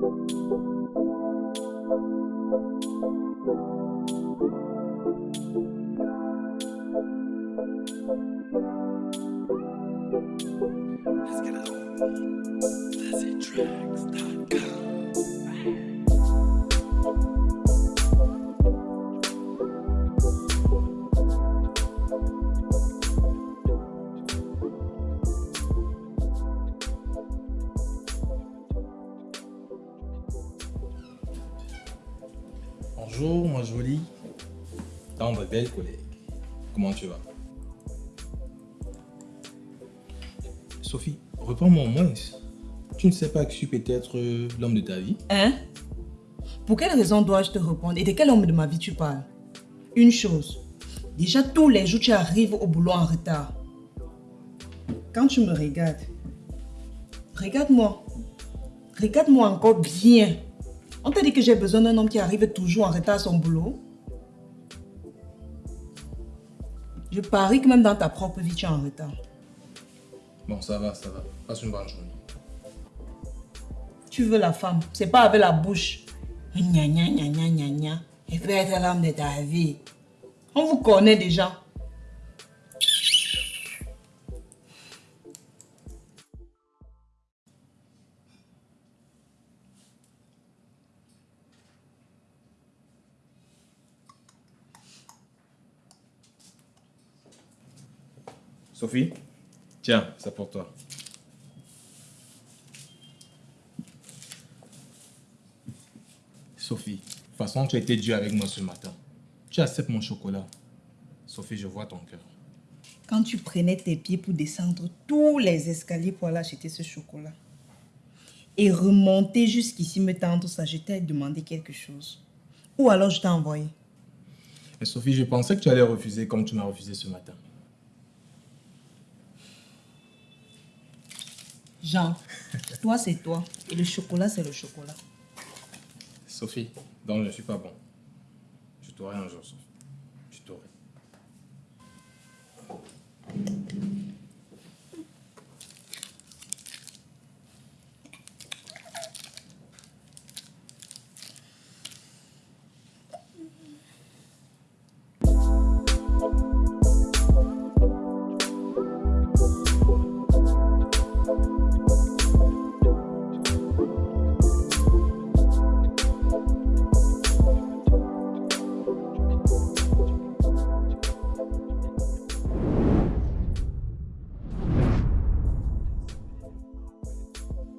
Let's get it out. LazzyTracks.com Bonjour, ma jolie. Tendre belle collègue. Comment tu vas? Sophie, reprends-moi au moins. Tu ne sais pas que je suis peut-être euh, l'homme de ta vie? Hein? Pour quelle raison dois-je te répondre? Et de quel homme de ma vie tu parles? Une chose. Déjà tous les jours tu arrives au boulot en retard. Quand tu me regardes, regarde-moi. Regarde-moi encore bien. On t'a dit que j'ai besoin d'un homme qui arrive toujours en retard à son boulot Je parie que même dans ta propre vie, tu es en retard. Bon, ça va, ça va. Passe une bonne journée. Tu veux la femme, c'est pas avec la bouche. Gna gna gna gna gna gna. Et peut être l'homme de ta vie. On vous connaît déjà. Sophie, tiens, c'est pour toi. Sophie, de toute façon, tu as été dur avec moi ce matin. Tu acceptes mon chocolat. Sophie, je vois ton cœur. Quand tu prenais tes pieds pour descendre tous les escaliers pour aller acheter ce chocolat et remonter jusqu'ici me tendre ça, je t'ai demandé quelque chose. Ou alors je t'ai envoyé. Mais Sophie, je pensais que tu allais refuser comme tu m'as refusé ce matin. Jean, toi c'est toi et le chocolat c'est le chocolat. Sophie, donc je ne suis pas bon. Je t'aurai un jour, Sophie.